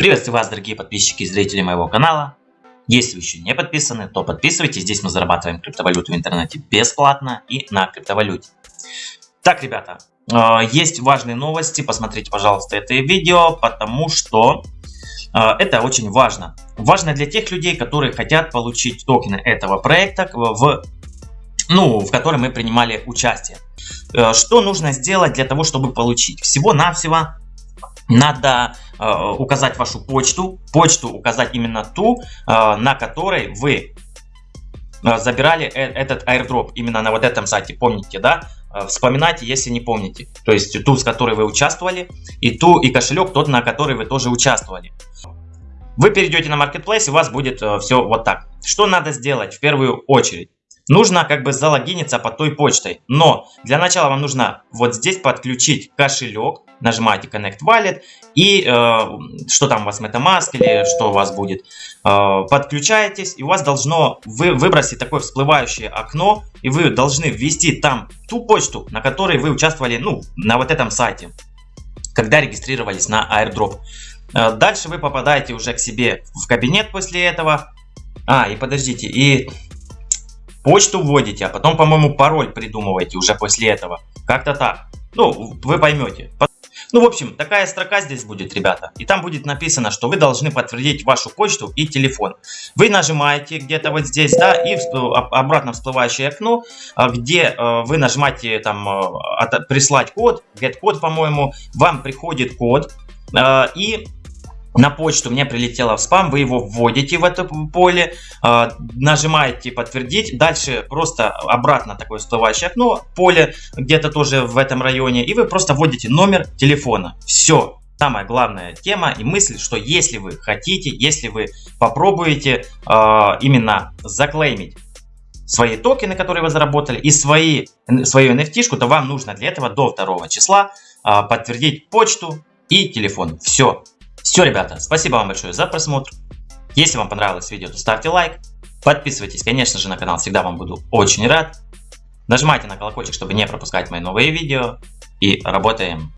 Приветствую вас, дорогие подписчики и зрители моего канала. Если вы еще не подписаны, то подписывайтесь. Здесь мы зарабатываем криптовалюту в интернете бесплатно и на криптовалюте. Так, ребята, э, есть важные новости. Посмотрите, пожалуйста, это видео, потому что э, это очень важно. Важно для тех людей, которые хотят получить токены этого проекта, в, ну, в котором мы принимали участие. Э, что нужно сделать для того, чтобы получить? Всего-навсего надо указать вашу почту, почту указать именно ту, э, на которой вы э, забирали э этот airdrop именно на вот этом сайте, помните, да? Э, вспоминайте, если не помните. То есть ту, с которой вы участвовали, и ту, и кошелек тот, на который вы тоже участвовали. Вы перейдете на Marketplace, и у вас будет э, все вот так. Что надо сделать в первую очередь? Нужно как бы залогиниться под той почтой. Но для начала вам нужно вот здесь подключить кошелек. Нажимаете Connect Wallet. И э, что там у вас MetaMask или что у вас будет. Э, подключаетесь. И у вас должно вы, выбросить такое всплывающее окно. И вы должны ввести там ту почту, на которой вы участвовали ну, на вот этом сайте. Когда регистрировались на airdrop. Э, дальше вы попадаете уже к себе в кабинет после этого. А, и подождите, и почту вводите, а потом, по-моему, пароль придумываете уже после этого. Как-то так. Ну, вы поймете. Ну, в общем, такая строка здесь будет, ребята. И там будет написано, что вы должны подтвердить вашу почту и телефон. Вы нажимаете где-то вот здесь, да, и обратно всплывающее окно, а, где э, вы нажимаете там э, прислать код, get код, по-моему, вам приходит код, э, и на почту мне прилетело в спам, вы его вводите в это поле, э, нажимаете подтвердить, дальше просто обратно такое всплывающее окно, поле где-то тоже в этом районе, и вы просто вводите номер телефона. Все. Самая главная тема и мысль, что если вы хотите, если вы попробуете э, именно заклеймить свои токены, которые вы заработали, и свои, свою NFT, то вам нужно для этого до 2 числа э, подтвердить почту и телефон. Все. Все, ребята, спасибо вам большое за просмотр. Если вам понравилось видео, то ставьте лайк. Подписывайтесь, конечно же, на канал, всегда вам буду очень рад. Нажимайте на колокольчик, чтобы не пропускать мои новые видео. И работаем.